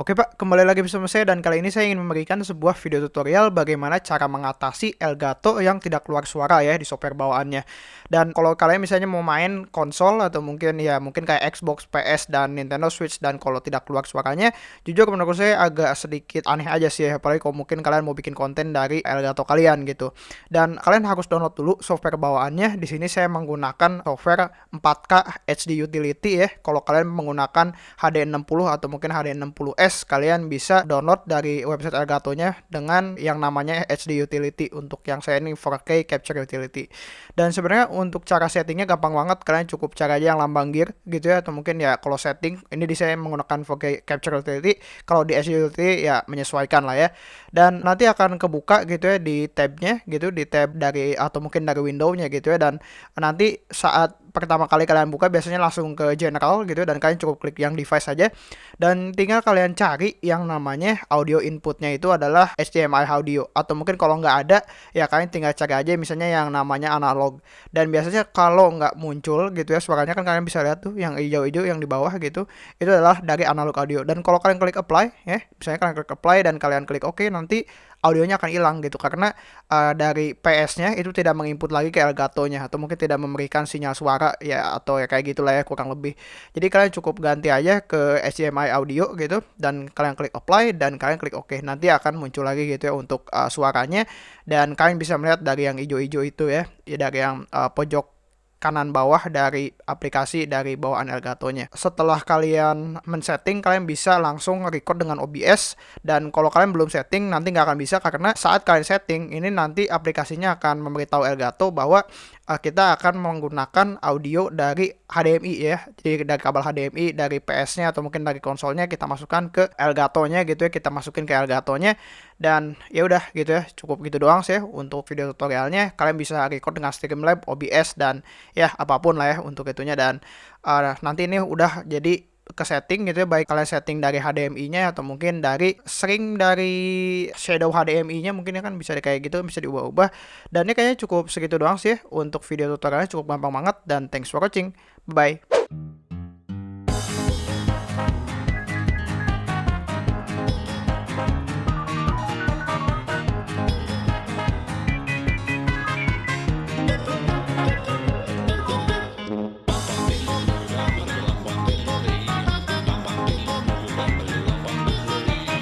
Oke Pak, kembali lagi bersama saya dan kali ini saya ingin memberikan sebuah video tutorial bagaimana cara mengatasi Elgato yang tidak keluar suara ya di software bawaannya. Dan kalau kalian misalnya mau main konsol atau mungkin ya mungkin kayak Xbox, PS dan Nintendo Switch dan kalau tidak keluar suaranya, jujur menurut saya agak sedikit aneh aja sih ya, apalagi kalau mungkin kalian mau bikin konten dari Elgato kalian gitu. Dan kalian harus download dulu software bawaannya. Di sini saya menggunakan software 4K HD Utility ya. Kalau kalian menggunakan HD60 atau mungkin HD60s kalian bisa download dari website Elgato-nya dengan yang namanya HD Utility untuk yang saya ini 4K Capture Utility. Dan sebenarnya untuk cara settingnya gampang banget, kalian cukup cara aja yang lambang gear gitu ya atau mungkin ya kalau setting ini di saya menggunakan 4K Capture Utility, kalau di HD Utility ya menyesuaikan lah ya. Dan nanti akan kebuka gitu ya di tabnya gitu di tab dari atau mungkin dari window-nya gitu ya dan nanti saat pertama kali kalian buka biasanya langsung ke general gitu dan kalian cukup klik yang device saja dan tinggal kalian cari yang namanya audio inputnya itu adalah HDMI audio atau mungkin kalau nggak ada ya kalian tinggal cari aja misalnya yang namanya analog. Dan biasanya kalau nggak muncul gitu ya suaranya kan kalian bisa lihat tuh yang hijau-hijau yang di bawah gitu itu adalah dari analog audio. Dan kalau kalian klik apply ya misalnya kalian klik apply dan kalian klik oke OK, nanti audionya akan hilang gitu karena uh, dari PS-nya itu tidak menginput lagi ke Elgato-nya atau mungkin tidak memberikan sinyal suara ya atau ya kayak gitulah ya kurang lebih. Jadi kalian cukup ganti aja ke HDMI audio gitu dan kalian klik apply dan kalian klik oke. OK. Nanti akan muncul lagi gitu ya untuk uh, suaranya dan kalian bisa melihat dari yang hijau-hijau itu ya, ya dari yang uh, pojok kanan bawah dari aplikasi dari bawaan Elgato-nya. Setelah kalian men-setting, kalian bisa langsung record dengan OBS dan kalau kalian belum setting nanti nggak akan bisa karena saat kalian setting ini nanti aplikasinya akan memberitahu Elgato bahwa uh, kita akan menggunakan audio dari HDMI ya. Jadi dari kabel HDMI dari PS-nya atau mungkin dari konsolnya kita masukkan ke Elgato-nya gitu ya. Kita masukin ke Elgato-nya dan ya udah gitu ya. Cukup gitu doang sih untuk video tutorialnya. Kalian bisa record dengan Streamlabs, OBS dan ya apa pun lah ya untuk itunya. Dan uh, nanti ini udah jadi ke setting gitu ya baik kalian setting dari HDMI-nya atau mungkin dari sering dari shadow HDMI-nya mungkin ya kan bisa kayak gitu bisa diubah-ubah. Dan ini kayaknya cukup segitu doang sih untuk video tutorialnya cukup gampang banget. Dan thanks for watching. Bye, -bye.